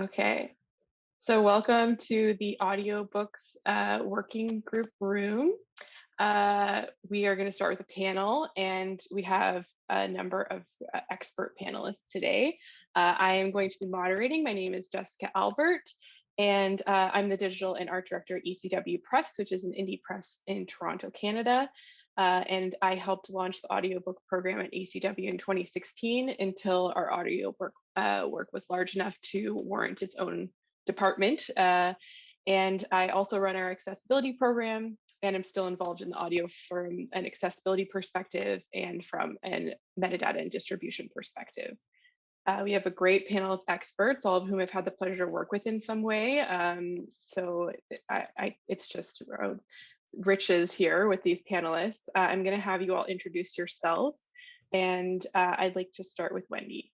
Okay, so welcome to the audiobooks uh, working group room. Uh, we are going to start with a panel and we have a number of uh, expert panelists today. Uh, I am going to be moderating. My name is Jessica Albert and uh, I'm the digital and art director at ECW Press, which is an indie press in Toronto, Canada. Uh, and I helped launch the audiobook program at ECW in 2016 until our audiobook uh, work was large enough to warrant its own department. Uh, and I also run our accessibility program and I'm still involved in the audio from an accessibility perspective and from a metadata and distribution perspective. Uh, we have a great panel of experts, all of whom I've had the pleasure to work with in some way. Um, so I, I, it's just uh, riches here with these panelists. Uh, I'm going to have you all introduce yourselves, and uh, I'd like to start with Wendy.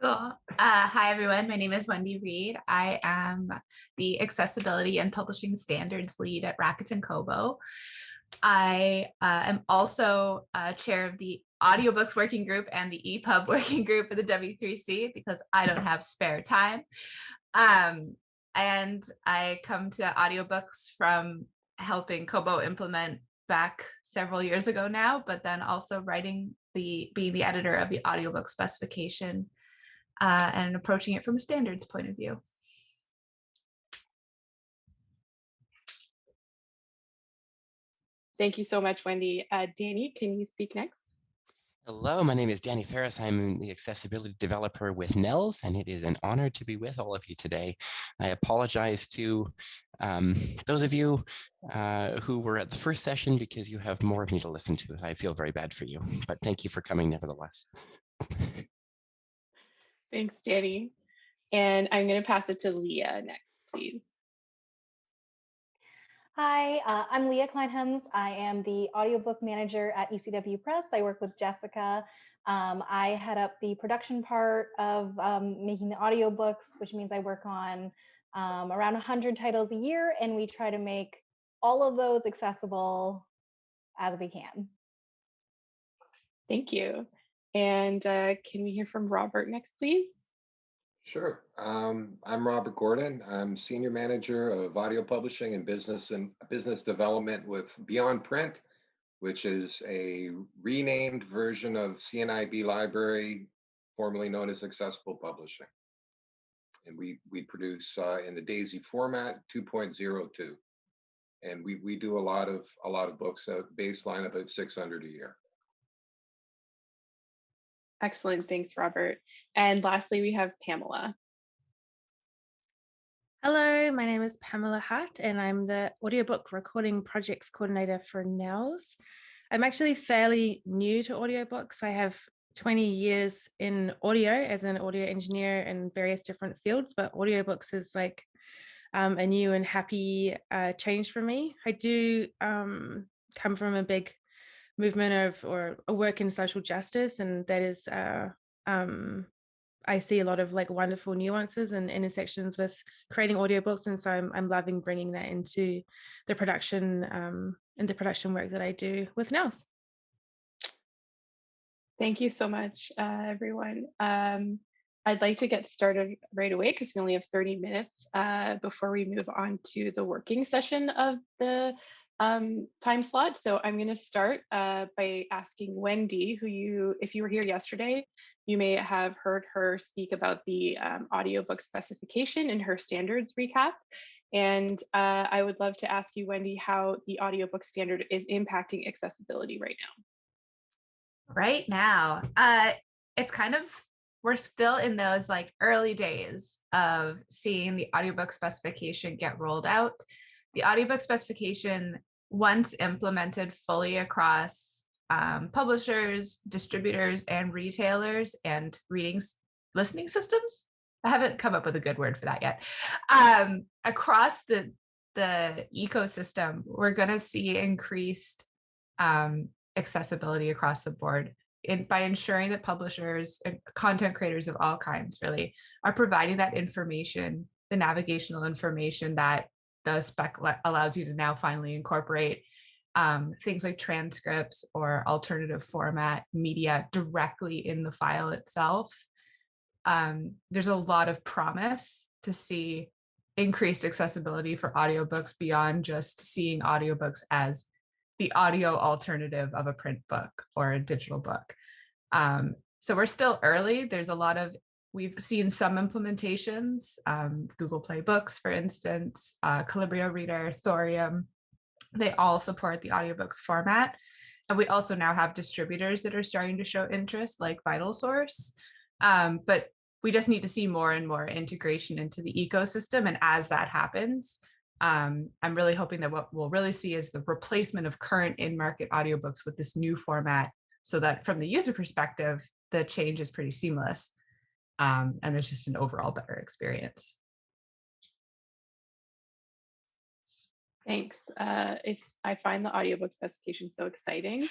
Cool. Uh, hi, everyone. My name is Wendy Reid. I am the Accessibility and Publishing Standards Lead at Rakuten Kobo. I uh, am also uh, chair of the audiobooks working group and the EPUB working group at the W3C because I don't have spare time. Um, and I come to audiobooks from helping Kobo implement back several years ago now, but then also writing the being the editor of the audiobook specification uh, and approaching it from a standards point of view. Thank you so much, Wendy. Uh, Danny, can you speak next? Hello, my name is Danny Ferris. I'm the accessibility developer with NNELS, and it is an honor to be with all of you today. I apologize to um, those of you uh, who were at the first session because you have more of me to listen to. I feel very bad for you, but thank you for coming nevertheless. Thanks, Danny. And I'm going to pass it to Leah next, please. Hi, uh, I'm Leah Kleinhems. I am the audiobook manager at ECW Press. I work with Jessica. Um, I head up the production part of um, making the audiobooks, which means I work on um, around 100 titles a year, and we try to make all of those accessible as we can. Thank you. And uh, can we hear from Robert next, please? Sure. Um, I'm Robert Gordon. I'm Senior Manager of Audio Publishing and Business and Business Development with Beyond Print, which is a renamed version of CNIB Library, formerly known as Accessible Publishing. And we we produce uh, in the DAISY format 2.02, and we we do a lot of a lot of books. A baseline about 600 a year. Excellent. Thanks, Robert. And lastly, we have Pamela. Hello, my name is Pamela Hart and I'm the audiobook recording projects coordinator for NNELS. I'm actually fairly new to audiobooks. I have 20 years in audio as an audio engineer in various different fields, but audiobooks is like um, a new and happy uh, change for me. I do um, come from a big movement of or a work in social justice and that is uh, um, I see a lot of like wonderful nuances and intersections with creating audiobooks and so I'm, I'm loving bringing that into the production um, and the production work that I do with NNELS. Thank you so much, uh, everyone. Um, I'd like to get started right away because we only have 30 minutes uh, before we move on to the working session of the um, time slot. So I'm going to start uh, by asking Wendy, who you, if you were here yesterday, you may have heard her speak about the um, audiobook specification in her standards recap. And uh, I would love to ask you, Wendy, how the audiobook standard is impacting accessibility right now. Right now, uh, it's kind of, we're still in those like early days of seeing the audiobook specification get rolled out the audiobook specification, once implemented fully across um, publishers, distributors, and retailers and reading listening systems. I haven't come up with a good word for that yet. Um, across the the ecosystem, we're going to see increased um, accessibility across the board in, by ensuring that publishers and content creators of all kinds really are providing that information, the navigational information that the spec allows you to now finally incorporate um, things like transcripts or alternative format media directly in the file itself. um, there's a lot of promise to see increased accessibility for audiobooks beyond just seeing audiobooks as the audio alternative of a print book or a digital book. Um, so we're still early. There's a lot of, we've seen some implementations, um, Google Play Books, for instance, uh, Colibrio Reader, Thorium, they all support the audiobooks format. And we also now have distributors that are starting to show interest like Vital Source. Um, but we just need to see more and more integration into the ecosystem. And as that happens, um, I'm really hoping that what we'll really see is the replacement of current in-market audiobooks with this new format so that from the user perspective, the change is pretty seamless. Um, and it's just an overall better experience. Thanks. Uh, it's I find the audiobook specification so exciting,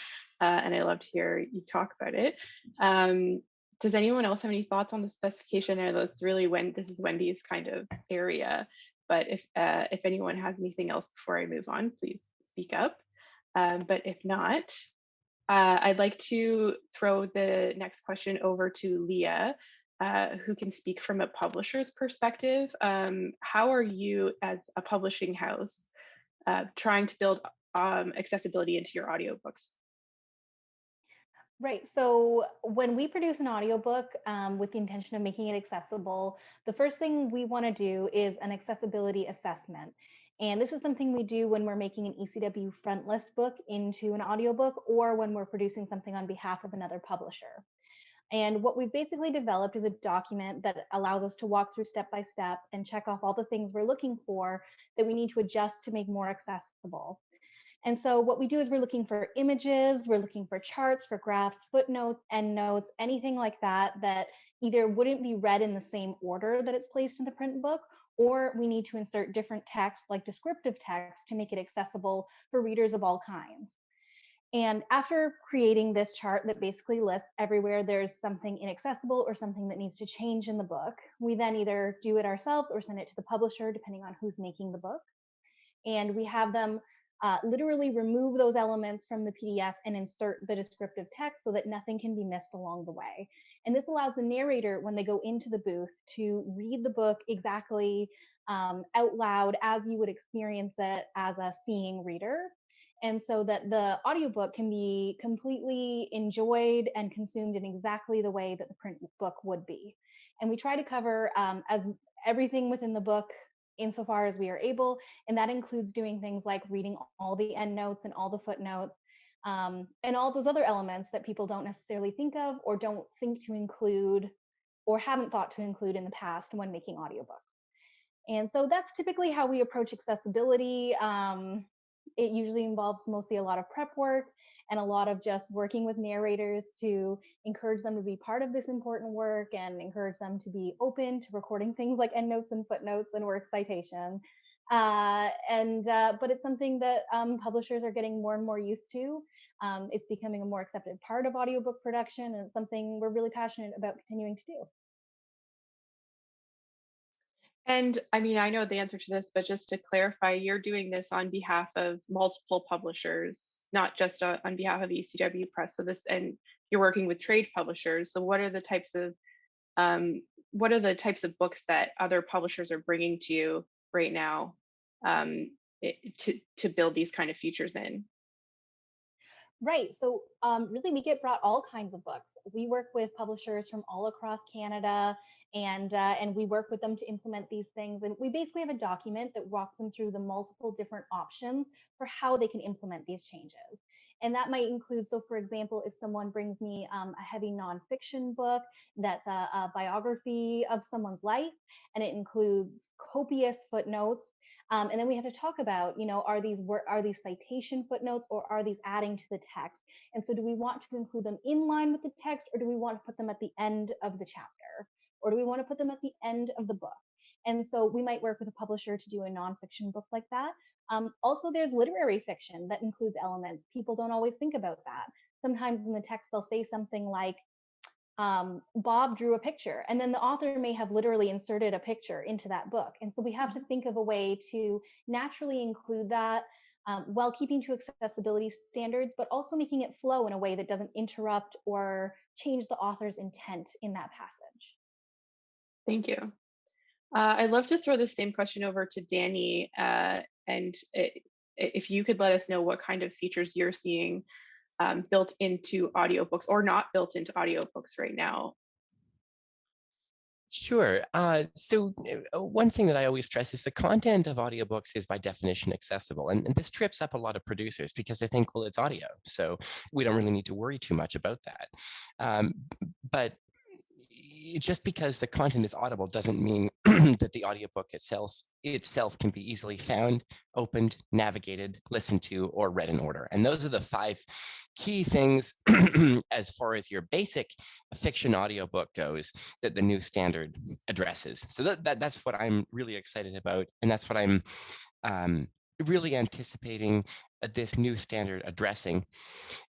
uh, and I love to hear you talk about it. Um, does anyone else have any thoughts on the specification? Know that's really when this is Wendy's kind of area, but if uh, if anyone has anything else before I move on, please speak up. Um, but if not, uh, I'd like to throw the next question over to Leah, uh, who can speak from a publisher's perspective. Um, how are you as a publishing house uh, trying to build um, accessibility into your audiobooks? Right. So when we produce an audiobook um, with the intention of making it accessible, the first thing we want to do is an accessibility assessment. And this is something we do when we're making an ECW frontlist book into an audiobook or when we're producing something on behalf of another publisher. And what we've basically developed is a document that allows us to walk through step by step and check off all the things we're looking for that we need to adjust to make more accessible. And so what we do is we're looking for images, we're looking for charts, for graphs, footnotes, endnotes, anything like that, that either wouldn't be read in the same order that it's placed in the print book, or we need to insert different text like descriptive text to make it accessible for readers of all kinds. And after creating this chart that basically lists everywhere there's something inaccessible or something that needs to change in the book, we then either do it ourselves or send it to the publisher, depending on who's making the book. And we have them uh, literally remove those elements from the PDF and insert the descriptive text so that nothing can be missed along the way. And this allows the narrator, when they go into the booth, to read the book exactly um, out loud as you would experience it as a seeing reader. And so that the audiobook can be completely enjoyed and consumed in exactly the way that the print book would be. And we try to cover um, as everything within the book insofar as we are able. And that includes doing things like reading all the endnotes and all the footnotes um, and all those other elements that people don't necessarily think of or don't think to include or haven't thought to include in the past when making audiobooks. And so that's typically how we approach accessibility. Um, it usually involves mostly a lot of prep work and a lot of just working with narrators to encourage them to be part of this important work and encourage them to be open to recording things like endnotes and footnotes and work citation. Uh, and uh, but it's something that um, publishers are getting more and more used to. Um, it's becoming a more accepted part of audiobook production and it's something we're really passionate about continuing to do. And I mean, I know the answer to this, but just to clarify, you're doing this on behalf of multiple publishers, not just on, behalf of ECW Press. So this, and you're working with trade publishers. So what are the types of, um, what are the types of books that other publishers are bringing to you right now um, it, to to build these kind of features in? Right. So um, really, we get brought all kinds of books. We work with publishers from all across Canada, and uh, and we work with them to implement these things. And we basically have a document that walks them through the multiple different options for how they can implement these changes. And that might include, so for example, if someone brings me um, a heavy nonfiction book that's a, a biography of someone's life, and it includes copious footnotes um, and then we have to talk about, you know, are these are these citation footnotes or are these adding to the text? And so do we want to include them in line with the text or do we want to put them at the end of the chapter? Or do we want to put them at the end of the book? And so we might work with a publisher to do a nonfiction book like that. Um, also, there's literary fiction that includes elements. People don't always think about that. Sometimes in the text, they'll say something like, um, Bob drew a picture, and then the author may have literally inserted a picture into that book. And so we have to mm-hmm. think of a way to naturally include that um, while keeping to accessibility standards, but also making it flow in a way that doesn't interrupt or change the author's intent in that passage. Thank you. Uh, I'd love to throw the same question over to Danny, uh, and i if you could let us know what kind of features you're seeing um, built into audiobooks or not built into audiobooks right now. Sure. Uh, so uh, one thing that I always stress is the content of audiobooks is by definition accessible. And, and, this trips up a lot of producers because they think, well, it's audio. So we don't really need to worry too much about that. Um, but just because the content is audible doesn't mean that the audiobook itself itself can be easily found, opened, navigated, listened to, or read in order. And those are the five key things as far as your basic fiction audiobook goes that the new standard addresses. So that, that that's what I'm really excited about. And that's what I'm um, really anticipating uh, this new standard addressing.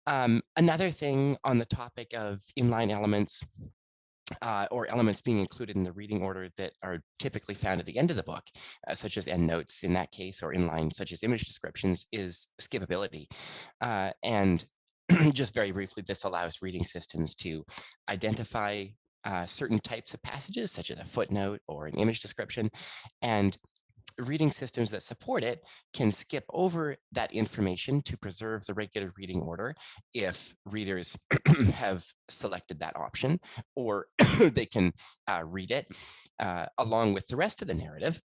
Um, another thing on the topic of inline elements uh, or elements being included in the reading order that are typically found at the end of the book, uh, such as endnotes in that case, or inline such as image descriptions, is skippability. Uh, and just very briefly, this allows reading systems to identify uh, certain types of passages, such as a footnote or an image description, and reading systems that support it can skip over that information to preserve the regular reading order if readers have selected that option, or they can uh, read it uh, along with the rest of the narrative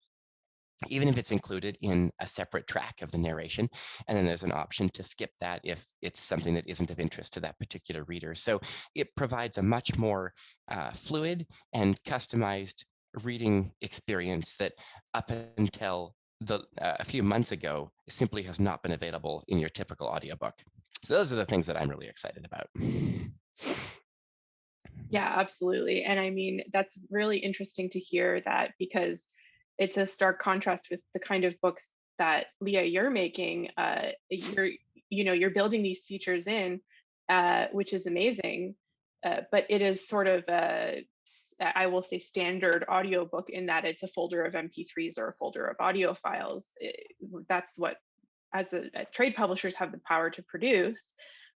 even if it's included in a separate track of the narration. And then there's an option to skip that if it's something that isn't of interest to that particular reader. So it provides a much more uh, fluid and customized reading experience that up until the, uh, a few months ago simply has not been available in your typical audiobook. So those are the things that I'm really excited about. Yeah, absolutely. And I mean, that's really interesting to hear that because it's a stark contrast with the kind of books that Leah you're making. Uh, you're, you know, you're building these features in, uh, which is amazing. Uh, but it is sort of a I will say standard audiobook in that it's a folder of MP3s or a folder of audio files. It, that's what, as the uh, trade publishers have the power to produce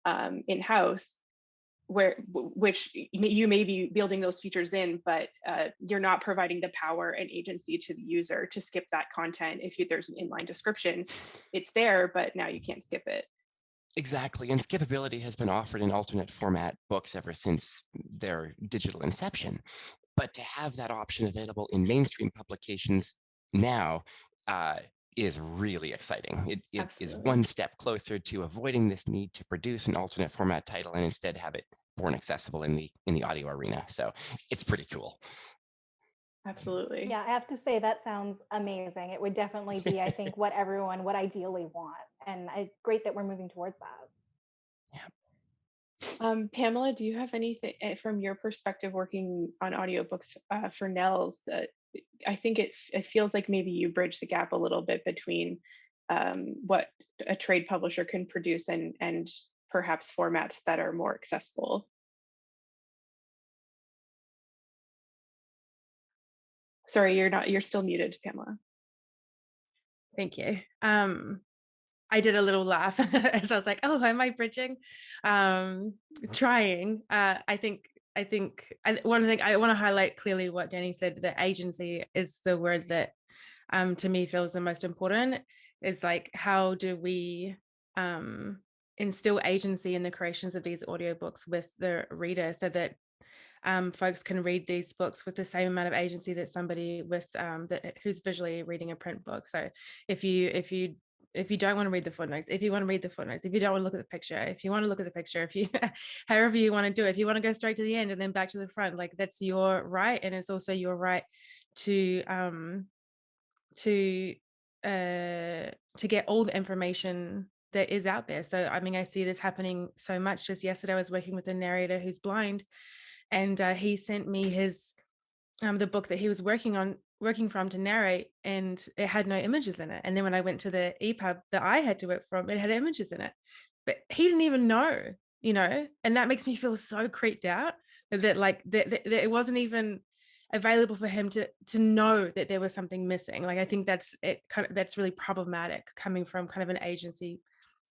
um, in-house, where which you may be building those features in, but uh, you're not providing the power and agency to the user to skip that content. If you, there's an inline description, it's there, but now you can't skip it. Exactly, and skippability has been offered in alternate format books ever since their digital inception. But to have that option available in mainstream publications now uh, is really exciting. It, it is one step closer to avoiding this need to produce an alternate format title and instead have it born accessible in the in the audio arena. So it's pretty cool. Absolutely. Yeah, I have to say that sounds amazing. It would definitely be, I think, what everyone would ideally want. And it's great that we're moving towards that. Yeah. Um, Pamela, do you have anything eh, from your perspective working on audiobooks uh, for NNELS? Uh, I think it, it feels like maybe you bridge the gap a little bit between um, what a trade publisher can produce and, and perhaps formats that are more accessible. Sorry, you're not, you're still muted, Pamela. Thank you. Um, I did a little laugh as I was like, oh, am I bridging? Um, trying. Uh, I think, I think I, one thing I want to highlight clearly what Danny said, that agency is the word that um, to me feels the most important is like, how do we um, instill agency in the creations of these audiobooks with the reader so that um, folks can read these books with the same amount of agency that somebody with um, that who's visually reading a print book. So if you if you if you don't want to read the footnotes, if you want to read the footnotes, if you don't want to look at the picture, if you want to look at the picture, if you, however you want to do it, if you want to go straight to the end and then back to the front, like that's your right. And it's also your right to, um, to, uh, to get all the information that is out there. So, I mean, I see this happening so much. Just yesterday, I was working with a narrator who's blind and uh, he sent me his um, the book that he was working on working from to narrate and it had no images in it and then when i went to the epub that i had to work from it had images in it but he didn't even know you know and that makes me feel so creeped out that like that, that, that it wasn't even available for him to to know that there was something missing like i think that's it kind of that's really problematic coming from kind of an agency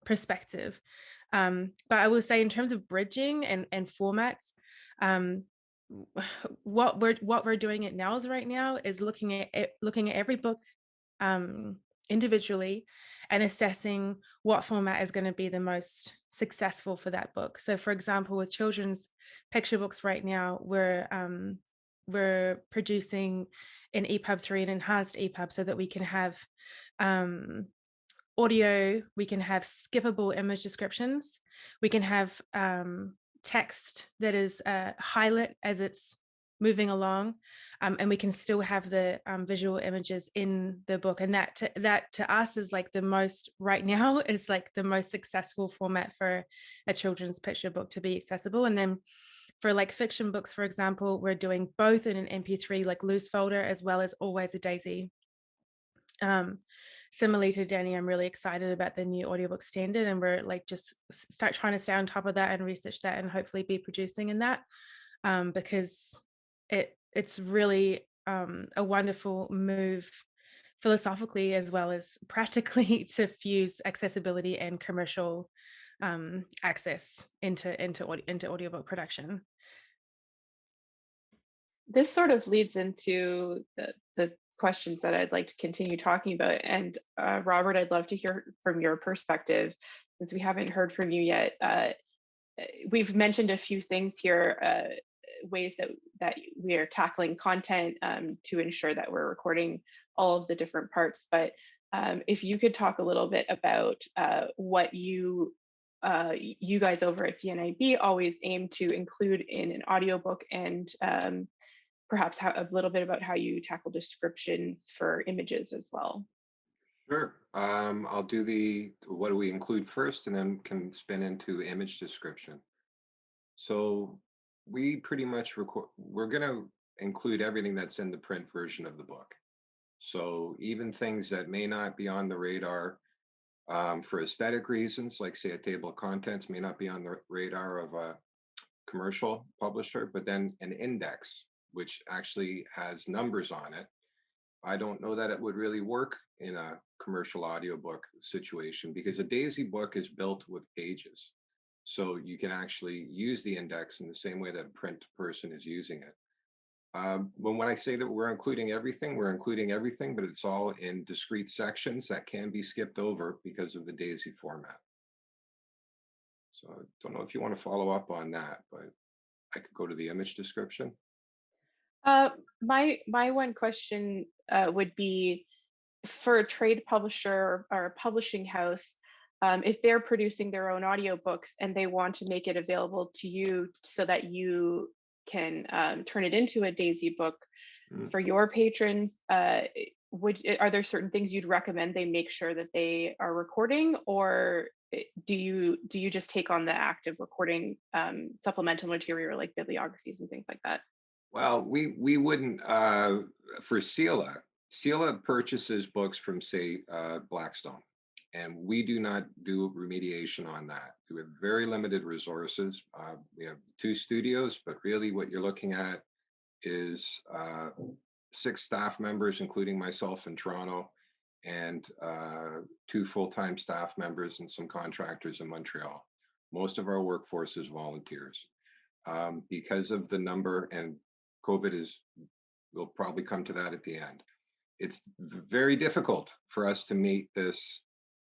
perspective. Um but i will say in terms of bridging and and formats um, what we're what we're doing at NNELS right now is looking at it, looking at every book um, individually and assessing what format is going to be the most successful for that book. So, for example, with children's picture books right now, we're um, we're producing an EPUB 3, an enhanced EPUB, so that we can have um, audio, we can have skippable image descriptions, we can have um, text that is uh, highlight as it's moving along um, and we can still have the um, visual images in the book and that to, that to us is like the most right now is like the most successful format for a children's picture book to be accessible and then for like fiction books for example we're doing both in an mp3 like loose folder as well as always a daisy um, similarly to Danny, I'm really excited about the new audiobook standard and we're like just start trying to stay on top of that and research that and hopefully be producing in that um, because it it's really um, a wonderful move philosophically as well as practically to fuse accessibility and commercial um, access into into into audiobook production. This sort of leads into the, the questions that I'd like to continue talking about. And uh, Robert, I'd love to hear from your perspective, since we haven't heard from you yet. Uh, we've mentioned a few things here, uh, ways that that we are tackling content um, to ensure that we're recording all of the different parts. But um, if you could talk a little bit about uh, what you uh, you guys over at CNIB always aim to include in an audiobook and um, perhaps how, a little bit about how you tackle descriptions for images as well. Sure. Um, I'll do the what do we include first and then can spin into image description. So we pretty much record, we're going to include everything that's in the print version of the book. So even things that may not be on the radar um, for aesthetic reasons, like say a table of contents may not be on the radar of a commercial publisher, but then an index which actually has numbers on it. I don't know that it would really work in a commercial audiobook situation because a DAISY book is built with pages. So you can actually use the index in the same way that a print person is using it. Um, when, when I say that we're including everything, we're including everything, but it's all in discrete sections that can be skipped over because of the DAISY format. So I don't know if you want to follow up on that, but I could go to the image description. Uh, my my one question uh, would be for a trade publisher or a publishing house, um, if they're producing their own audiobooks and they want to make it available to you so that you can um, turn it into a Daisy book mm. for your patrons, uh, would are there certain things you'd recommend they make sure that they are recording, or eh, do you do you just take on the act of recording um, supplemental material like bibliographies and things like that? Well, we we wouldn't uh, for CELA. CELA purchases books from say uh, Blackstone, and we do not do remediation on that. We have very limited resources. Uh, we have two studios, but really what you're looking at is uh, six staff members, including myself in Toronto, and uh, two full-time staff members and some contractors in Montreal. Most of our workforce is volunteers. Um, because of the number and COVID is, we'll probably come to that at the end. It's very difficult for us to meet this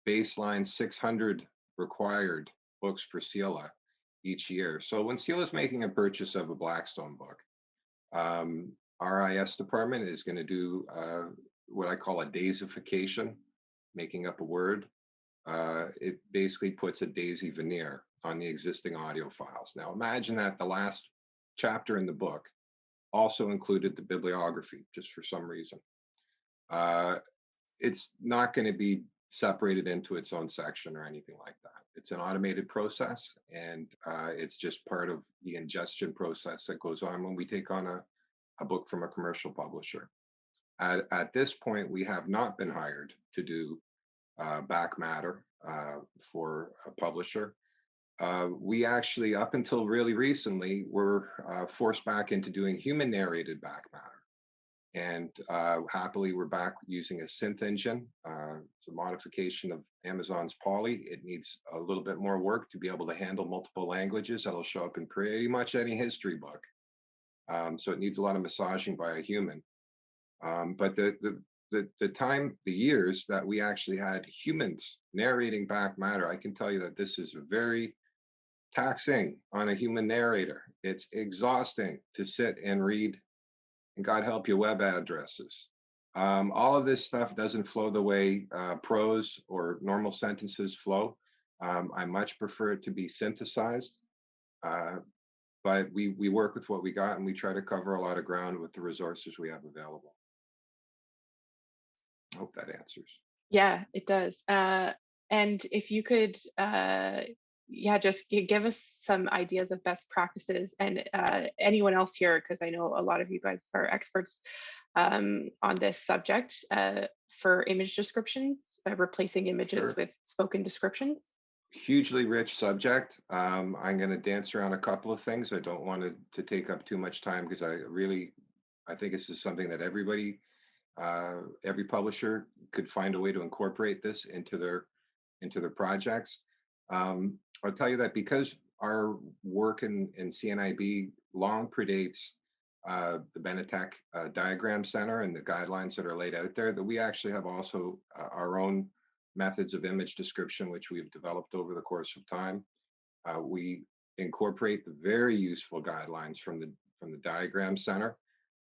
baseline 600 required books for CELA each year. So when CELA is making a purchase of a Blackstone book, um, RIS department is going to do uh, what I call a daisification, making up a word. Uh, it basically puts a daisy veneer on the existing audio files. Now imagine that the last chapter in the book also included the bibliography just for some reason. Uh, it's not going to be separated into its own section or anything like that. It's an automated process and uh, it's just part of the ingestion process that goes on when we take on a, a book from a commercial publisher. At, at this point, we have not been hired to do uh, back matter uh, for a publisher. Uh, we actually, up until really recently, were uh, forced back into doing human narrated back matter. And uh, happily, we're back using a synth engine. Uh, it's a modification of Amazon's Polly. It needs a little bit more work to be able to handle multiple languages. That'll show up in pretty much any history book. Um, so it needs a lot of massaging by a human. Um, but the, the the the time, the years that we actually had humans narrating back matter, I can tell you that this is a very taxing on a human narrator. It's exhausting to sit and read, and God help you, web addresses. Um, all of this stuff doesn't flow the way uh, prose or normal sentences flow. Um, I much prefer it to be synthesized, uh, but we we work with what we got and we try to cover a lot of ground with the resources we have available. I hope that answers. Yeah, it does. Uh, and if you could, uh, yeah, just give us some ideas of best practices and uh, anyone else here, because I know a lot of you guys are experts um, on this subject uh, for image descriptions, uh, replacing images Sure. with spoken descriptions. hugely rich subject. Um, I'm going to dance around a couple of things. I don't want to, to take up too much time because I really, I think this is something that everybody, uh, every publisher could find a way to incorporate this into their into their projects. Um, I'll tell you that because our work in, in CNIB long predates uh, the Benetech uh, Diagram Center and the guidelines that are laid out there, that we actually have also uh, our own methods of image description, which we've developed over the course of time. Uh, we incorporate the very useful guidelines from the from the Diagram Center,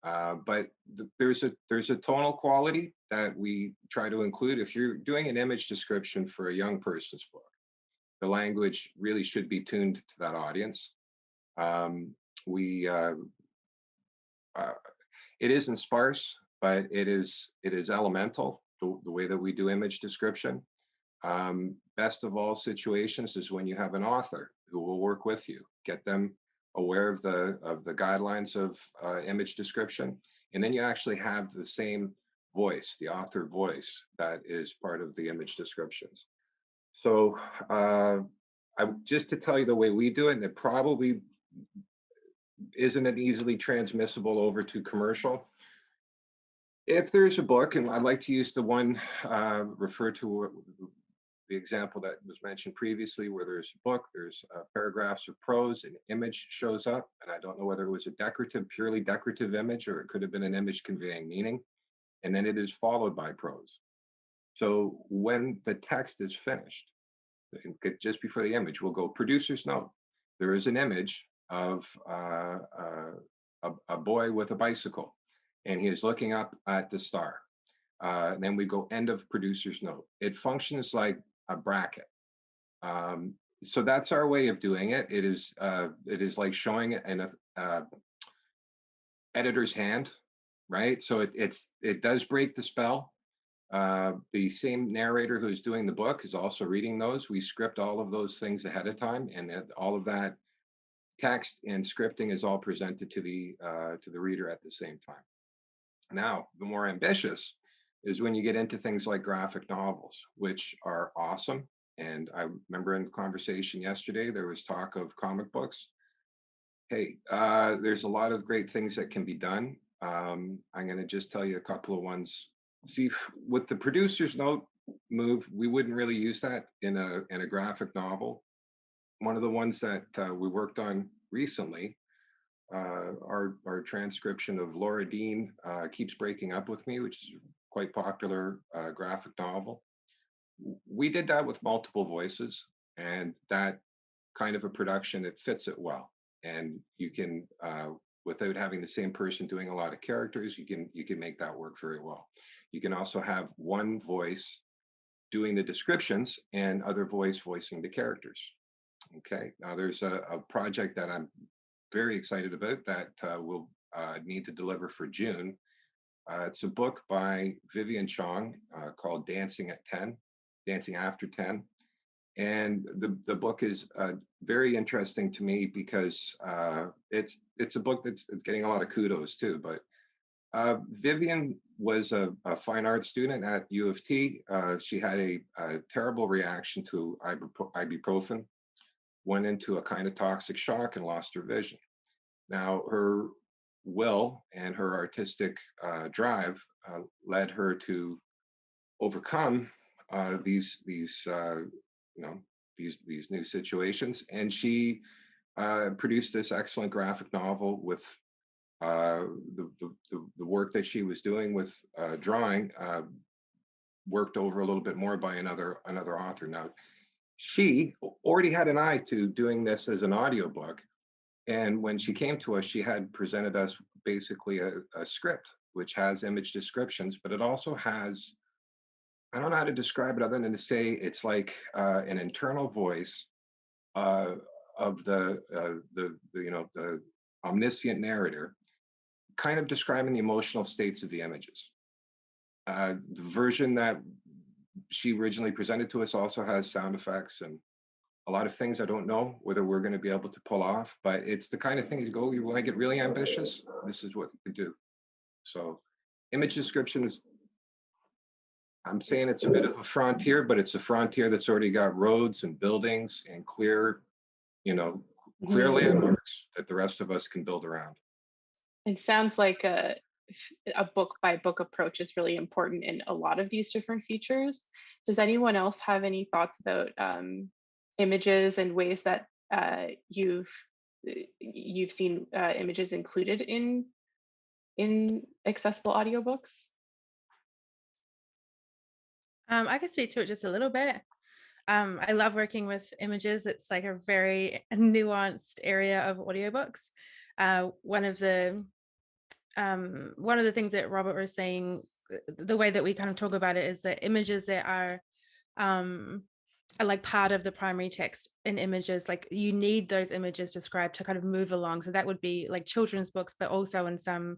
uh, but the, there's a there's a tonal quality that we try to include. If you're doing an image description for a young person's book, the language really should be tuned to that audience. Um, we uh, uh, it isn't sparse, but it is it is elemental the, the way that we do image description. Um, best of all situations is when you have an author who will work with you, get them aware of the of the guidelines of uh, image description, and then you actually have the same voice, the author voice that is part of the image descriptions. So uh, I, just to tell you the way we do it, and it probably isn't it easily transmissible over to commercial. If there's a book, and I'd like to use the one uh, referred to the example that was mentioned previously, where there's a book, there's uh, paragraphs of prose, an image shows up, and I don't know whether it was a decorative, purely decorative image, or it could have been an image conveying meaning, and then it is followed by prose. So when the text is finished, just before the image, we'll go producer's note. There is an image of uh, uh, a, a, boy with a bicycle, and he is looking up at the star. Uh, then we go end of producer's note. It functions like a bracket. Um, so that's our way of doing it. It is uh, it is like showing an uh, editor's hand, right? So it, it's it does break the spell. Uh, the same narrator who's doing the book is also reading those. We script all of those things ahead of time, and all of that text and scripting is all presented to the uh, to the reader at the same time. Now, the more ambitious is when you get into things like graphic novels, which are awesome. And I remember in the conversation yesterday, there was talk of comic books. Hey, uh, there's a lot of great things that can be done. Um, I'm going to just tell you a couple of ones. See, with the producer's note move, we wouldn't really use that in a in a graphic novel one of the ones that uh, we worked on recently, uh, our, our transcription of Laura Dean uh, Keeps Breaking Up With Me, which is quite popular uh, graphic novel. We did that with multiple voices and that kind of a production, it fits it well. And you can, uh, without having the same person doing a lot of characters, you can, you can make that work very well. You can also have one voice doing the descriptions and other voice voicing the characters. Okay, now there's a, a project that I'm very excited about that uh, we'll uh, need to deliver for June. Uh, it's a book by Vivian Chong uh, called Dancing at 10, Dancing After 10. And the, the book is uh, very interesting to me because uh, it's it's a book that's it's getting a lot of kudos too. But Vivian was a, a, fine art student at U of T. she had a, a terrible reaction to ibuprofen went into a kind of toxic shock and lost her vision. Now, her will and her artistic uh, drive uh, led her to overcome uh, these these uh, you know these these new situations, and she uh, produced this excellent graphic novel with uh, the, the, the, work that she was doing with uh, drawing uh, worked over a little bit more by another another author. Now, she already had an eye to doing this as an audiobook. And when she came to us, she had presented us basically a, a script, which has image descriptions, but it also has, I don't know how to describe it other than to say it's like uh, an internal voice uh, of the, the, the, you know, the omniscient narrator, kind of describing the emotional states of the images. Uh, the version that she originally presented to us also has sound effects and a lot of things I don't know whether we're going to be able to pull off, but it's the kind of thing you go, you want to get really ambitious, this is what you can do. So image descriptions, I'm saying it's a bit of a frontier, but it's a frontier that's already got roads and buildings and clear, you know, clear Mhm. landmarks that the rest of us can build around. It sounds like a a book by book approach is really important in a lot of these different features. Does anyone else have any thoughts about um, images and ways that uh, you've you've seen uh, images included in in accessible audiobooks? Um, I can speak to it just a little bit. Um, I love working with images. It's like a very nuanced area of audiobooks. Uh, one of the um, one of the things that Robert was saying, uh, the way that we kind of talk about it is that images that are um, are like part of the primary text in images, like you need those images described to kind of move along. So that would be like children's books, but also in some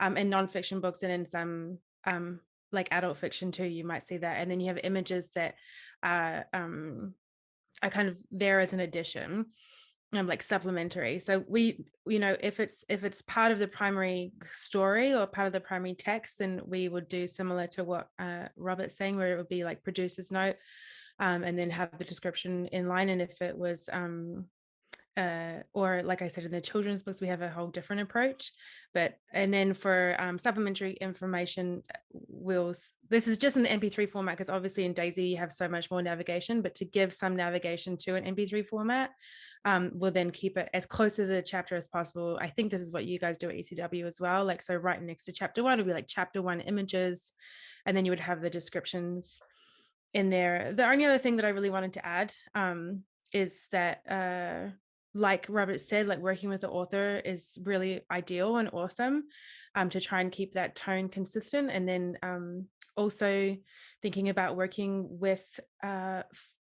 um, in nonfiction books and in some um, like adult fiction too, you might see that. And then you have images that are, um, are kind of there as an addition um, like supplementary. So we, you know, if it's if it's part of the primary story or part of the primary text, then we would do similar to what uh, Robert's saying, where it would be like producer's note, um, and then have the description in line. And if it was um, uh, or like I said, in the children's books, we have a whole different approach. But and then for um, supplementary information, uh, we'll this is just in the MP3 format because obviously in Daisy you have so much more navigation. But to give some navigation to an MP3 format, um, we'll then keep it as close to the chapter as possible. I think this is what you guys do at ECW as well. Like so, right next to chapter one it would be like chapter one images, and then you would have the descriptions in there. The only other thing that I really wanted to add um, is that. Uh, like Robert said, like working with the author is really ideal and awesome um, to try and keep that tone consistent. And then um, also thinking about working with uh,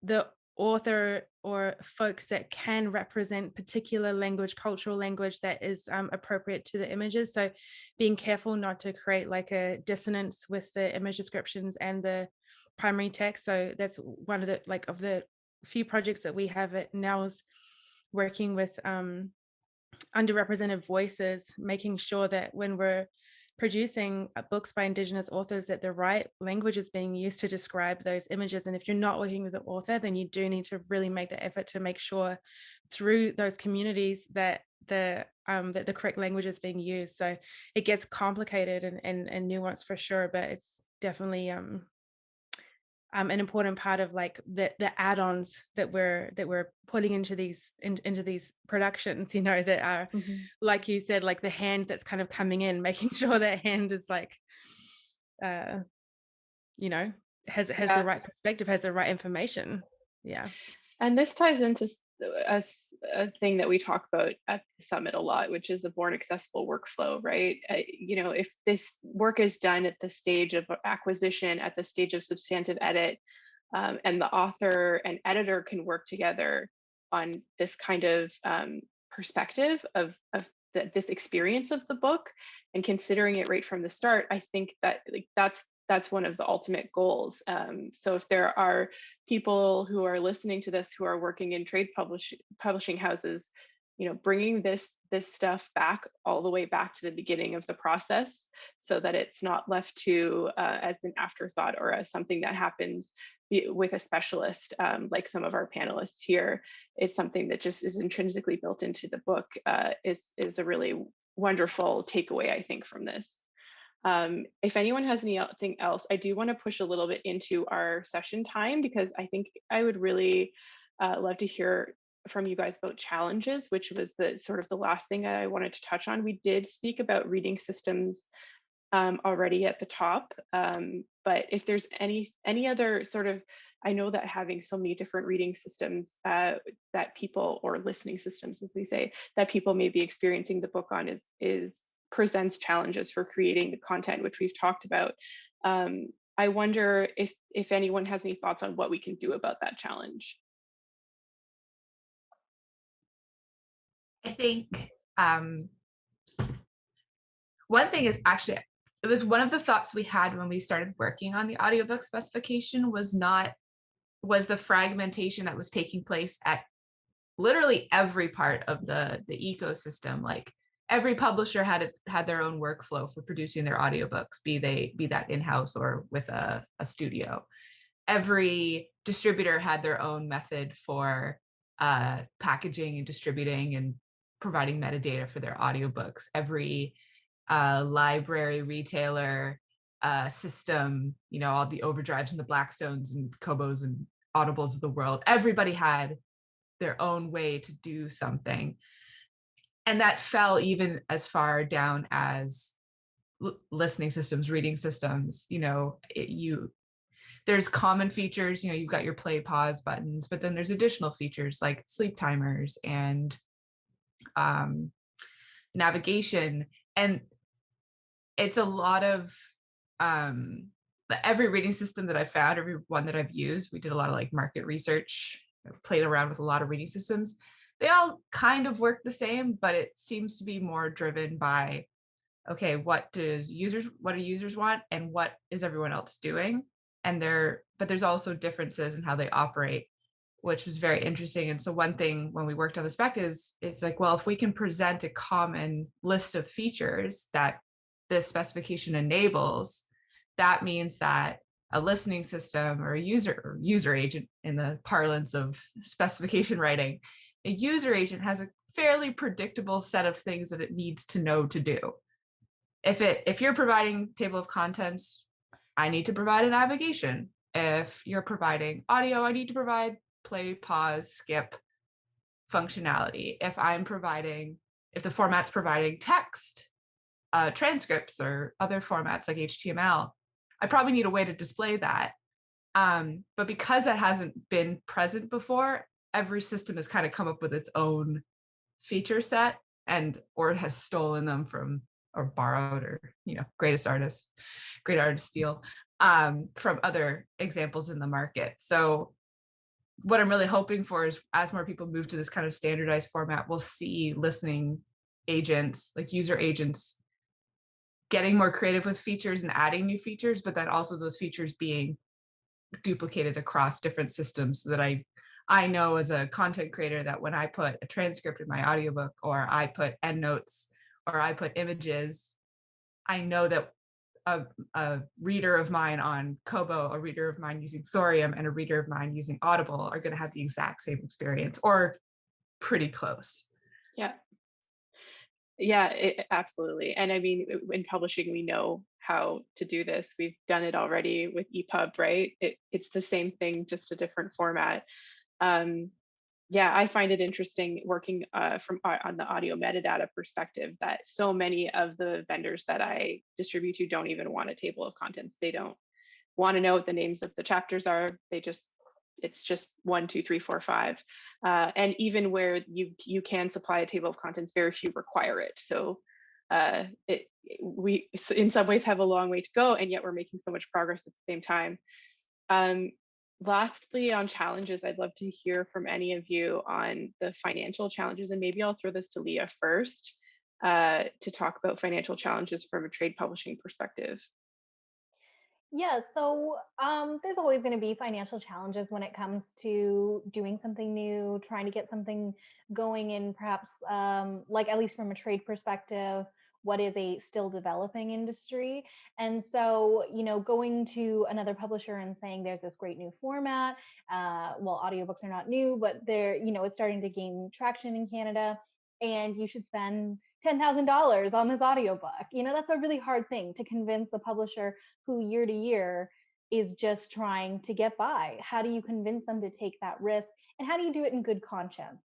the author or folks that can represent particular language, cultural language that is um, appropriate to the images. So being careful not to create like a dissonance with the image descriptions and the primary text. So that's one of the like of the few projects that we have at NNELS working with um, underrepresented voices, making sure that when we're producing uh, books by Indigenous authors that the right language is being used to describe those images. And if you're not working with the author, then you do need to really make the effort to make sure through those communities that the um, that the correct language is being used. So it gets complicated and, and, and nuanced for sure, but it's definitely um, um, an important part of like the the add-ons that we're that we're putting into these in, into these productions you know that are Mhm. like you said like the hand that's kind of coming in making sure that hand is like uh you know has has Yeah. the right perspective has the right information yeah And this ties into s- a, thing that we talk about at the summit a lot, which is a born accessible workflow, right? Uh, you know, if this work is done at the stage of acquisition, at the stage of substantive edit, um, and the author and editor can work together on this kind of um, perspective of of the, this experience of the book and considering it right from the start, I think that like that's that's one of the ultimate goals. Um, so if there are people who are listening to this who are working in trade publish, publishing houses, you know, bringing this this stuff back all the way back to the beginning of the process, so that it's not left to uh, as an afterthought or as something that happens with a specialist, um, like some of our panelists here. It's something that just is intrinsically built into the book. Uh, is is a really wonderful takeaway, I think, from this. Um, if anyone has anything else, I do want to push a little bit into our session time because I think I would really uh, love to hear from you guys about challenges, which was the sort of the last thing I wanted to touch on. We did speak about reading systems um, already at the top, um, but if there's any any other sort of, I know that having so many different reading systems uh, that people or listening systems, as we say, that people may be experiencing the book on is is presents challenges for creating the content, which we've talked about. Um, I wonder if if anyone has any thoughts on what we can do about that challenge. I think um, one thing is actually, it was one of the thoughts we had when we started working on the audiobook specification was not, was the fragmentation that was taking place at literally every part of the, the ecosystem. Like every publisher had had their own workflow for producing their audiobooks, be they be that in-house or with a, a studio. Every distributor had their own method for uh, packaging and distributing and providing metadata for their audiobooks. Every uh, library, retailer, uh, system, you know, all the overdrives and the Blackstones and Kobos and Audibles of the world, everybody had their own way to do something. And that fell even as far down as listening systems, reading systems, you know, it, you there's common features, you know, you've got your play pause buttons, but then there's additional features like sleep timers and um, navigation. And it's a lot of um, every reading system that I've found, every one that I've used, we did a lot of like market research, played around with a lot of reading systems. They all kind of work the same, but it seems to be more driven by, okay, what does users, what do users want and what is everyone else doing? And there, but there's also differences in how they operate which was very interesting. And so one thing when we worked on the spec is, it's like, well, if we can present a common list of features that this specification enables, that means that a listening system or a user or user agent in the parlance of specification writing, a user agent has a fairly predictable set of things that it needs to know to do. If it if you're providing table of contents, I need to provide a navigation. If you're providing audio, I need to provide play, pause, skip functionality. If I'm providing, if the format's providing text, uh, transcripts or other formats like HTML, I probably need a way to display that. Um, but because that hasn't been present before, every system has kind of come up with its own feature set and or has stolen them from or borrowed or you know greatest artists great artist steal um, from other examples in the market. So what I'm really hoping for is as more people move to this kind of standardized format, we'll see listening agents, like user agents, getting more creative with features and adding new features, but then also those features being duplicated across different systems so that I I know as a content creator that when I put a transcript in my audiobook or I put endnotes or I put images, I know that a, a reader of mine on Kobo, a reader of mine using Thorium, and a reader of mine using Audible are going to have the exact same experience or pretty close. Yeah. Yeah, it, absolutely. And I mean, in publishing, we know how to do this. We've done it already with EPUB, right? It, it's the same thing, just a different format. Um, yeah, I find it interesting working uh, from uh, on the audio metadata perspective that so many of the vendors that I distribute to don't even want a table of contents. They don't want to know what the names of the chapters are. They just it's just one, two, three, four, five. Uh, and even where you you can supply a table of contents, very few require it. So uh, it we in some ways have a long way to go, and yet we're making so much progress at the same time. Um, lastly, on challenges, I'd love to hear from any of you on the financial challenges, and maybe I'll throw this to Leah first uh, to talk about financial challenges from a trade publishing perspective. Yeah, so um, there's always going to be financial challenges when it comes to doing something new, trying to get something going in perhaps um, like at least from a trade perspective, what is a still developing industry. And so, you know, going to another publisher and saying there's this great new format, uh, well, audiobooks are not new, but they're, you know, it's starting to gain traction in Canada and you should spend $10,000 on this audiobook. You know, that's a really hard thing to convince the publisher who year to year is just trying to get by. How do you convince them to take that risk? And how do you do it in good conscience?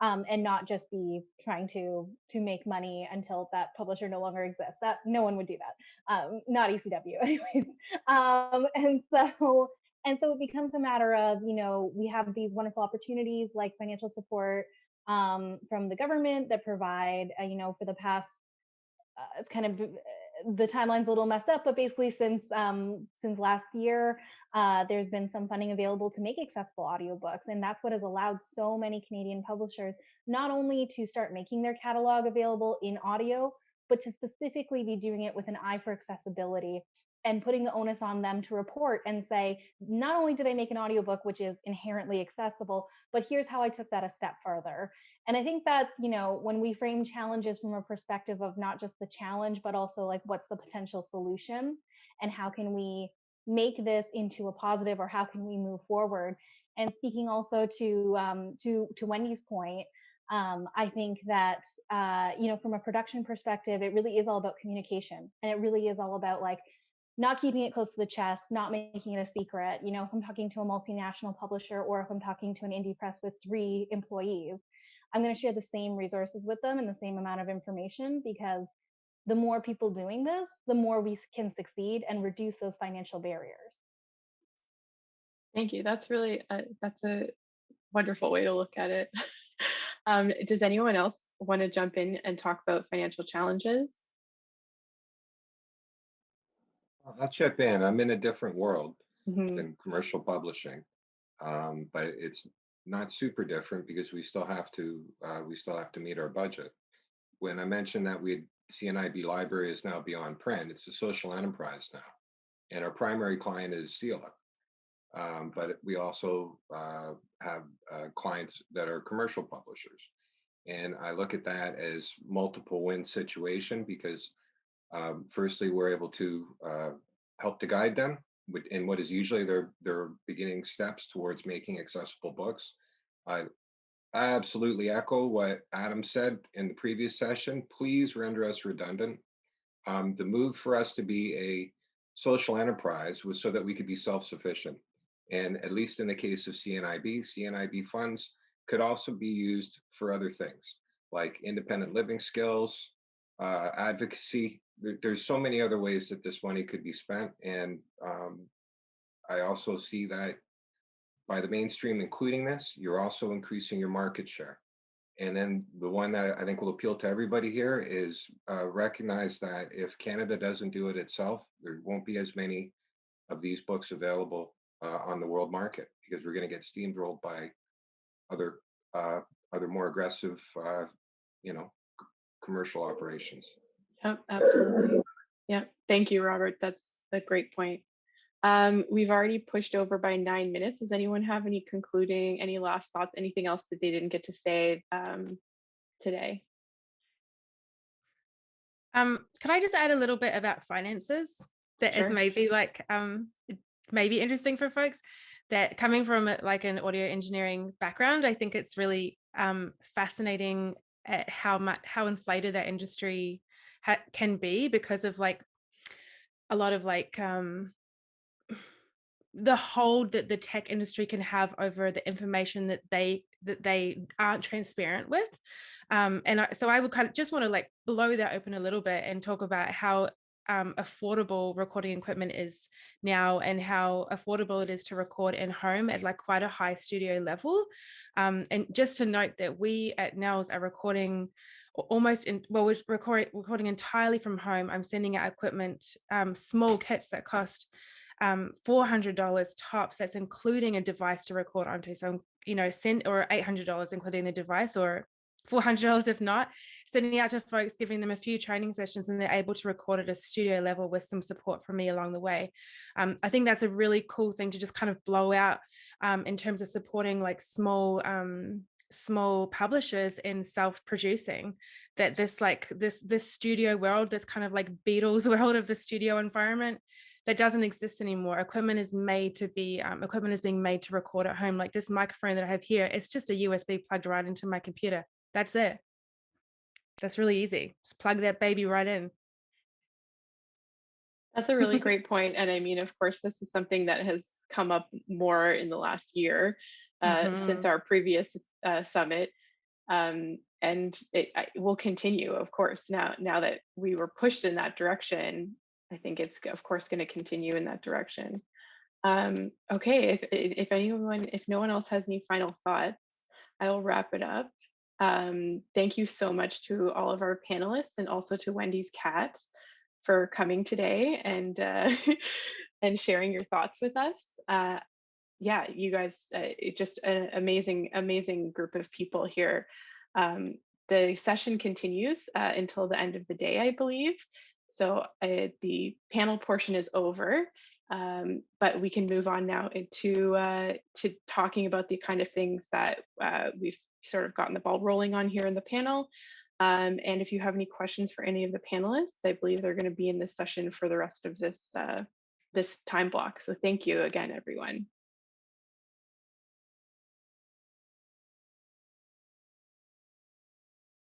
Um, and not just be trying to to make money until that publisher no longer exists. That no one would do that, um, not ECW, anyways. Um, and so and so it becomes a matter of you know we have these wonderful opportunities like financial support um, from the government that provide uh, you know for the past uh, it's kind of the timeline's a little messed up, but basically since um, since last year, uh, there's been some funding available to make accessible audiobooks, and that's what has allowed so many Canadian publishers not only to start making their catalog available in audio, but to specifically be doing it with an eye for accessibility and putting the onus on them to report and say, not only did I make an audiobook which is inherently accessible, but here's how I took that a step further. And I think that, you know, when we frame challenges from a perspective of not just the challenge, but also like what's the potential solution and how can we make this into a positive or how can we move forward? And speaking also to um, to to Wendy's point, um, I think that uh, you know from a production perspective, it really is all about communication, and it really is all about like not keeping it close to the chest, not making it a secret. You know, if I'm talking to a multinational publisher or if I'm talking to an indie press with three employees, I'm going to share the same resources with them and the same amount of information because the more people doing this, the more we can succeed and reduce those financial barriers. Thank you. That's really a, that's a wonderful way to look at it. um, does anyone else want to jump in and talk about financial challenges? I'll chip in. I'm in a different world Mhm. than commercial publishing, um, but it's not super different because we still have to uh, we still have to meet our budget. When I mentioned that we CNIB library is now beyond print, it's a social enterprise now, and our primary client is CELA. Um, but we also uh, have uh, clients that are commercial publishers, and I look at that as multiple win situation because um, firstly, we're able to uh, help to guide them in what is usually their their beginning steps towards making accessible books. I absolutely echo what Adam said in the previous session. Please render us redundant. Um, the move for us to be a social enterprise was so that we could be self-sufficient. And at least in the case of CNIB, CNIB funds could also be used for other things like independent living skills, uh, advocacy, there, there's so many other ways that this money could be spent. And um, I also see that by the mainstream including this, you're also increasing your market share. And then the one that I think will appeal to everybody here is uh, recognize that if Canada doesn't do it itself, there won't be as many of these books available uh, on the world market because we're going to get steamrolled by other uh, other more aggressive, uh, you know, commercial operations. Yep, absolutely. Yeah, thank you, Robert. That's a great point. Um, we've already pushed over by nine minutes. Does anyone have any concluding, any last thoughts, anything else that they didn't get to say um, today? Um, can I just add a little bit about finances that is Sure. maybe like um maybe interesting for folks that coming from like an audio engineering background, I think it's really um fascinating at how much how inflated that industry ha- can be because of like a lot of like um the hold that the tech industry can have over the information that they that they aren't transparent with. Um and I, so i would kind of just want to like blow that open a little bit and talk about how um, affordable recording equipment is now and how affordable it is to record in home at like quite a high studio level. Um, and just to note that we at NNELS are recording almost in well we're recording recording entirely from home i'm sending out equipment um, small kits that cost um, $400 tops. That's including a device to record onto. So, you know, send or $800 including the device or $400 if not, sending out to folks, giving them a few training sessions and they're able to record at a studio level with some support from me along the way. Um, I think that's a really cool thing to just kind of blow out um, in terms of supporting like small um, small publishers in self-producing that this like this this studio world this kind of like beatles world of the studio environment that doesn't exist anymore. Equipment is made to be, um, equipment is being made to record at home. Like this microphone that I have here, it's just a USB plugged right into my computer. That's it. That's really easy. Just plug that baby right in. That's a really great point. And I mean, of course, this is something that has come up more in the last year uh, since Mhm. our previous uh, summit. Um, and it will continue, of course. Now, now that we were pushed in that direction, I think it's of course going to continue in that direction. Um, okay, if if anyone, if no one else has any final thoughts, I will wrap it up. Um, thank you so much to all of our panelists and also to Wendy's cat for coming today and uh, and sharing your thoughts with us. Uh, yeah, you guys, uh, just an amazing, amazing group of people here. Um, the session continues uh, until the end of the day, I believe. So uh, the panel portion is over, um, but we can move on now into uh, to talking about the kind of things that uh, we've sort of gotten the ball rolling on here in the panel. Um, and if you have any questions for any of the panelists, I believe they're going to be in this session for the rest of this uh, this time block. So thank you again, everyone.